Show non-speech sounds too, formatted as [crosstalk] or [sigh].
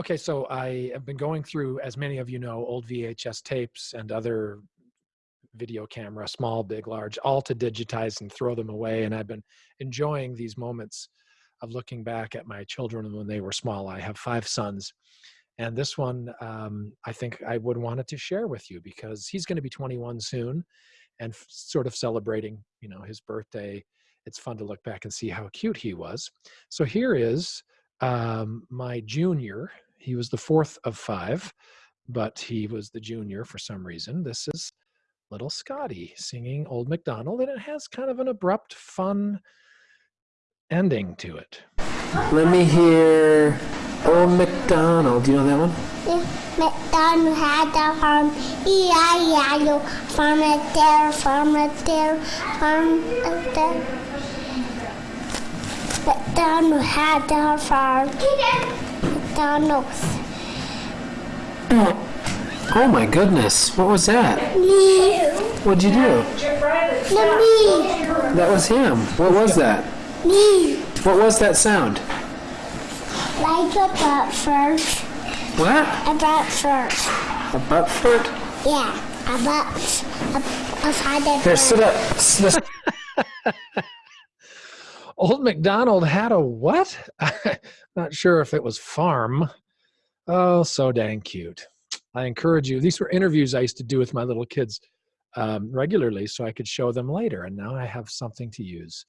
Okay, so I have been going through, as many of you know, old VHS tapes and other video camera, small, big, large, all to digitize and throw them away. And I've been enjoying these moments of looking back at my children when they were small. I have five sons. And this one, um, I think I would wanted to share with you because he's going to be 21 soon and sort of celebrating, you know, his birthday. It's fun to look back and see how cute he was. So here is um, my junior. He was the fourth of five, but he was the junior for some reason. This is little Scotty singing Old MacDonald, and it has kind of an abrupt, fun ending to it. Let me hear Old MacDonald. Do you know that one? MacDonald had a farm, E-I-E-I-O, farm it there, farm it there, farm it there. MacDonald had a farm, MacDonald's. Oh, oh my goodness, what was that? Me, What'd you do? the me, That was him. What was that? me, What was that sound? like a butt first, What? a butt first. A butt fart? Yeah, a butt, a, a father Here, sit up. Sit up. [laughs] Old MacDonald had a what? [laughs] Not sure if it was farm. Oh, so dang cute. I encourage you. These were interviews I used to do with my little kids um, regularly so I could show them later. And now I have something to use.